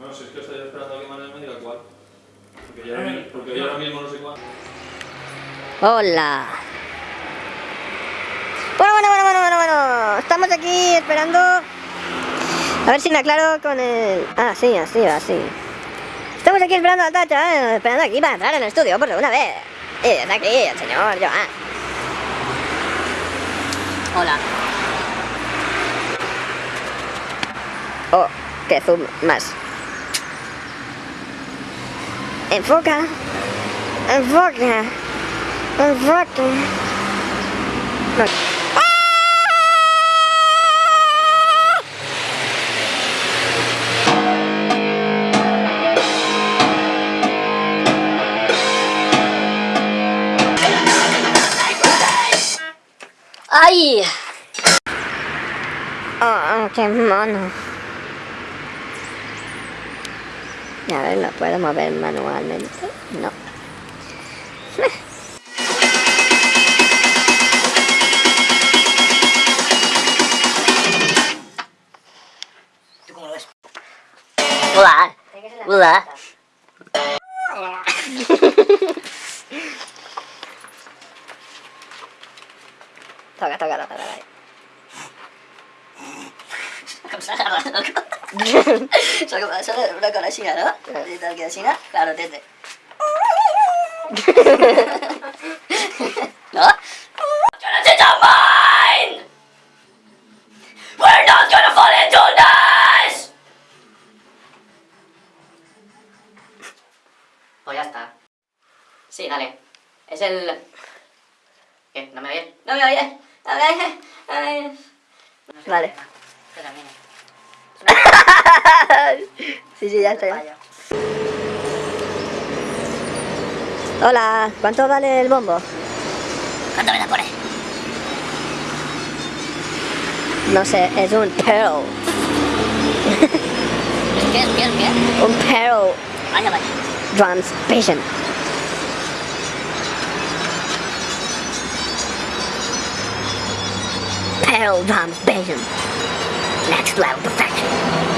No, si es que estoy esperando a que Manuel me diga cuál. Porque yo ahora, porque yo ahora mismo no sé cuál. Hola. Bueno, bueno, bueno, bueno, bueno, bueno. Estamos aquí esperando. A ver si me aclaro con el. Ah, sí, así, así. Estamos aquí esperando a Tacha, eh, esperando aquí para entrar en el estudio por segunda vez. Y está aquí el señor Joan. Hola. Oh, qué zoom más. Voga. Voga. Voga. Aí! Oh, ok, mano. Y a ver, ¿lo puedo mover manualmente? No. ¿Tú cómo lo ves? Hola. Hola. toca, toca, toca, toca. Com s'agarra el cor. Una cosa així, no? I tal que així, claro, tete. no? Jonathan's are mine! We're not gonna fall into this! Pues ya está. Sí, dale. Es el... ¿Qué? ¿No me oyes? ¿No me oyes? ¿No me oyes? ¿No me? Vale. Esto también es. sí, sí, ya estoy. Fallo. Hola, ¿cuánto vale el bombo? ¿Cuánto me la pone? No sé, es un pearl. ¿Qué es? ¿Qué es? ¿Qué es? Un pearl Vaya, vaya. drums patient. Pearl drums patient. Next level perfection.